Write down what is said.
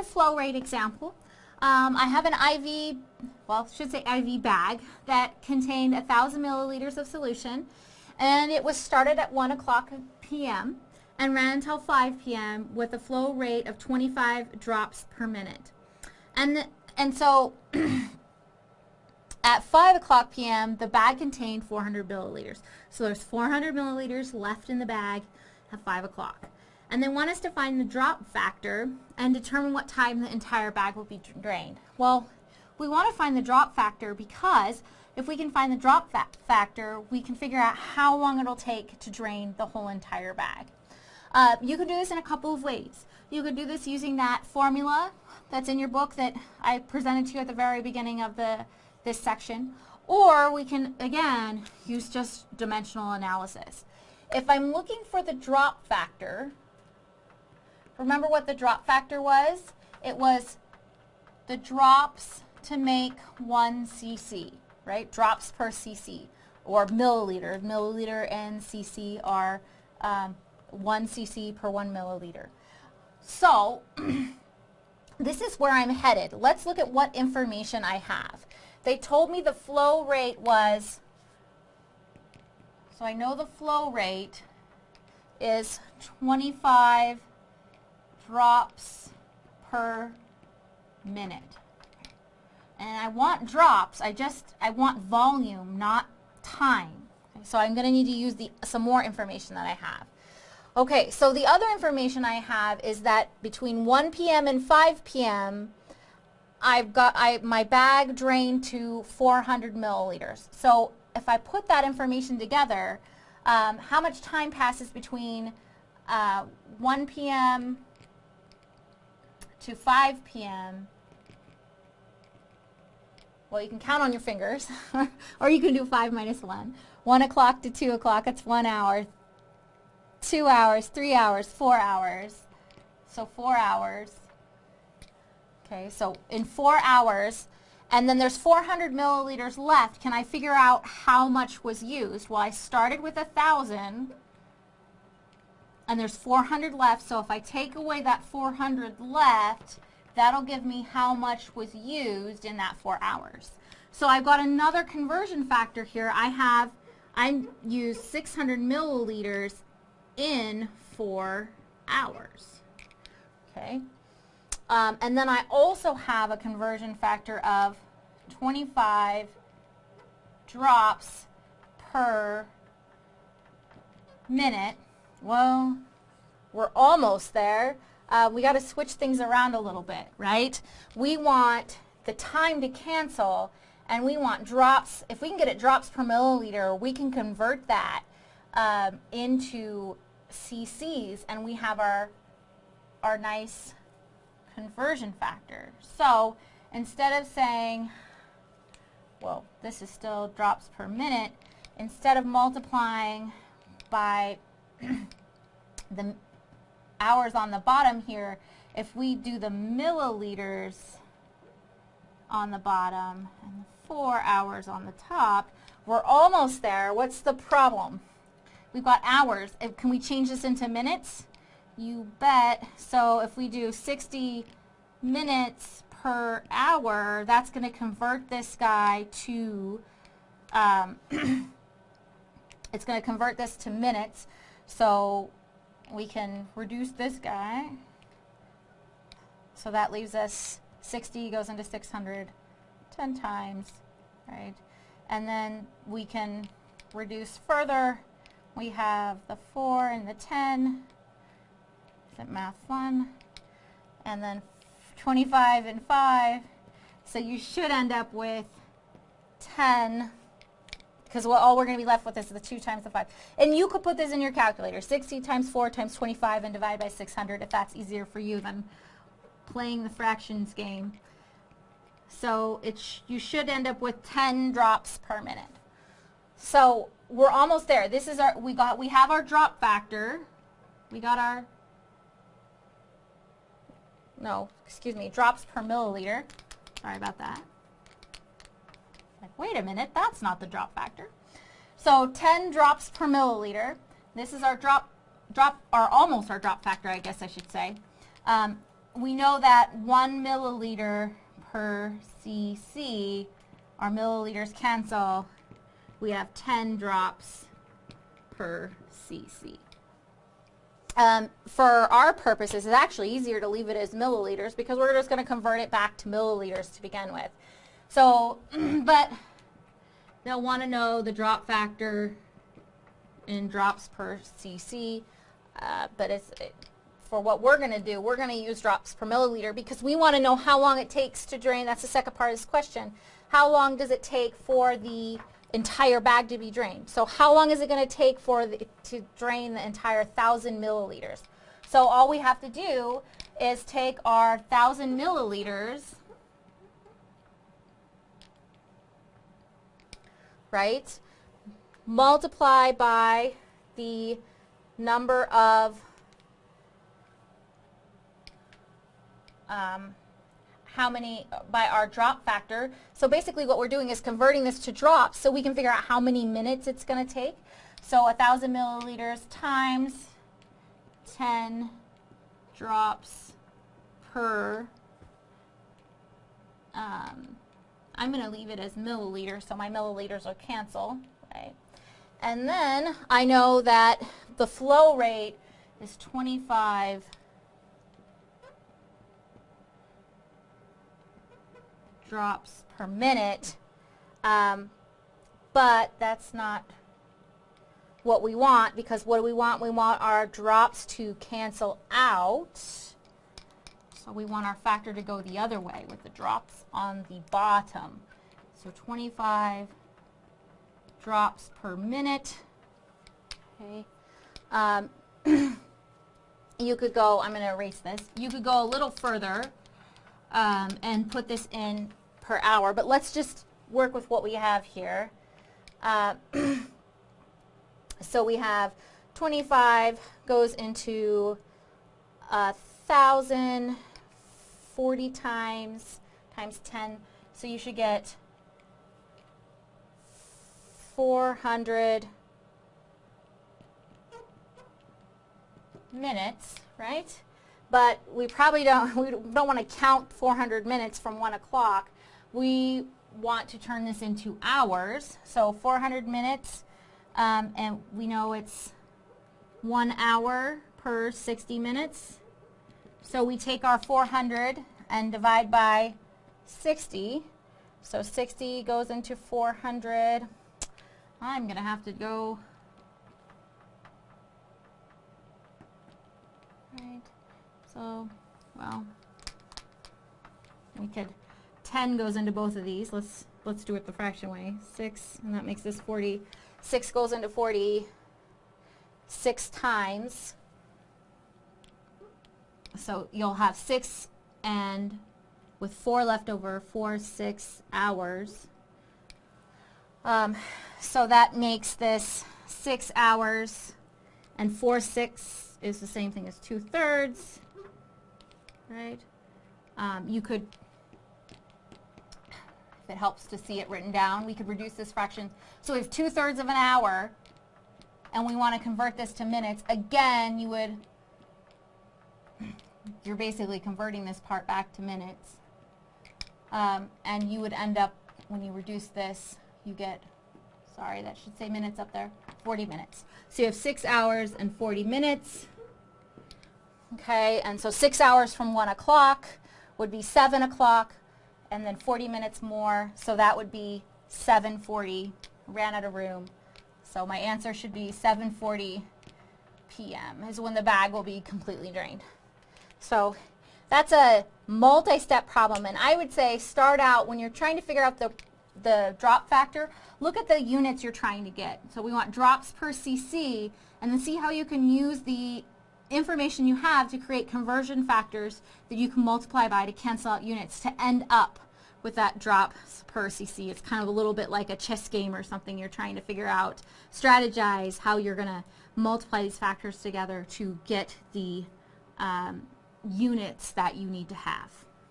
a flow rate example. Um, I have an IV, well, should say IV bag that contained 1,000 milliliters of solution and it was started at 1 o'clock p.m. and ran until 5 p.m. with a flow rate of 25 drops per minute. And, and so at 5 o'clock p.m. the bag contained 400 milliliters. So there's 400 milliliters left in the bag at 5 o'clock. And they want us to find the drop factor and determine what time the entire bag will be drained. Well, we want to find the drop factor because if we can find the drop fa factor, we can figure out how long it'll take to drain the whole entire bag. Uh, you can do this in a couple of ways. You could do this using that formula that's in your book that I presented to you at the very beginning of the this section. Or we can, again, use just dimensional analysis. If I'm looking for the drop factor, remember what the drop factor was? It was the drops to make 1 cc right? Drops per cc or milliliter. Milliliter and cc are um, 1 cc per 1 milliliter. So this is where I'm headed. Let's look at what information I have. They told me the flow rate was, so I know the flow rate is 25 drops per minute and I want drops. I just, I want volume, not time. So I'm going to need to use the, some more information that I have. Okay, so the other information I have is that between 1 p.m. and 5 p.m., I've got I, my bag drained to 400 milliliters. So if I put that information together, um, how much time passes between uh, 1 p.m. to 5 p.m. Well, you can count on your fingers, or you can do 5 minus 1. 1 o'clock to 2 o'clock, that's 1 hour. 2 hours, 3 hours, 4 hours. So 4 hours. Okay, so in 4 hours, and then there's 400 milliliters left, can I figure out how much was used? Well, I started with 1,000, and there's 400 left, so if I take away that 400 left, That'll give me how much was used in that four hours. So I've got another conversion factor here. I have, I use 600 milliliters in four hours. Okay. Um, and then I also have a conversion factor of 25 drops per minute. Well, we're almost there uh, we got to switch things around a little bit, right? We want the time to cancel and we want drops, if we can get it drops per milliliter, we can convert that um, into cc's and we have our, our nice conversion factor. So instead of saying, well, this is still drops per minute, instead of multiplying by the hours on the bottom here, if we do the milliliters on the bottom and the four hours on the top, we're almost there. What's the problem? We've got hours. Can we change this into minutes? You bet. So if we do 60 minutes per hour, that's going to convert this guy to, um, it's going to convert this to minutes. So we can reduce this guy. So that leaves us 60 goes into 600 10 times, right? And then we can reduce further. We have the 4 and the 10. Is it math fun? And then 25 and 5. So you should end up with 10 because all we're going to be left with is the 2 times the 5. And you could put this in your calculator, 60 times 4 times 25 and divide by 600 if that's easier for you than playing the fractions game. So you should end up with 10 drops per minute. So we're almost there. This is our, we got, we have our drop factor. We got our, no, excuse me, drops per milliliter. Sorry about that. Wait a minute, that's not the drop factor. So 10 drops per milliliter. This is our drop, drop, or almost our drop factor, I guess I should say. Um, we know that one milliliter per cc, our milliliters cancel, we have 10 drops per cc. Um, for our purposes, it's actually easier to leave it as milliliters because we're just going to convert it back to milliliters to begin with. So, but they'll want to know the drop factor in drops per cc, uh, but it's, it, for what we're going to do, we're going to use drops per milliliter because we want to know how long it takes to drain. That's the second part of this question. How long does it take for the entire bag to be drained. So how long is it going to take for the, to drain the entire 1,000 milliliters? So all we have to do is take our 1,000 milliliters, right, multiply by the number of um, how many by our drop factor. So basically what we're doing is converting this to drops so we can figure out how many minutes it's going to take. So 1,000 milliliters times 10 drops per, um, I'm going to leave it as milliliters so my milliliters will cancel. Right? And then I know that the flow rate is 25 drops per minute, um, but that's not what we want because what do we want? We want our drops to cancel out. So we want our factor to go the other way with the drops on the bottom. So 25 drops per minute. Okay. Um, you could go, I'm going to erase this, you could go a little further um, and put this in per hour, but let's just work with what we have here. Uh, so we have 25 goes into a thousand, 40 times, times 10, so you should get 400 minutes, right? But we probably don't, we don't want to count 400 minutes from 1 o'clock we want to turn this into hours. So 400 minutes, um, and we know it's one hour per 60 minutes. So we take our 400 and divide by 60. So 60 goes into 400. I'm going to have to go right. So, well, we could 10 goes into both of these. Let's let's do it the fraction way. 6, and that makes this 40. 6 goes into 40 six times. So you'll have 6 and with 4 left over, 4, 6 hours. Um, so that makes this 6 hours and 4 6 is the same thing as 2 thirds, right? Um, you could if it helps to see it written down. We could reduce this fraction. So we have two-thirds of an hour, and we want to convert this to minutes. Again, you would, you're basically converting this part back to minutes. Um, and you would end up, when you reduce this, you get, sorry, that should say minutes up there, 40 minutes. So you have 6 hours and 40 minutes. Okay, and so 6 hours from 1 o'clock would be 7 o'clock and then 40 minutes more, so that would be 7.40, ran out of room. So my answer should be 7.40 p.m. is when the bag will be completely drained. So that's a multi-step problem, and I would say start out when you're trying to figure out the, the drop factor, look at the units you're trying to get. So we want drops per cc, and then see how you can use the information you have to create conversion factors that you can multiply by to cancel out units to end up with that drop per cc. It's kind of a little bit like a chess game or something. You're trying to figure out, strategize how you're going to multiply these factors together to get the um, units that you need to have.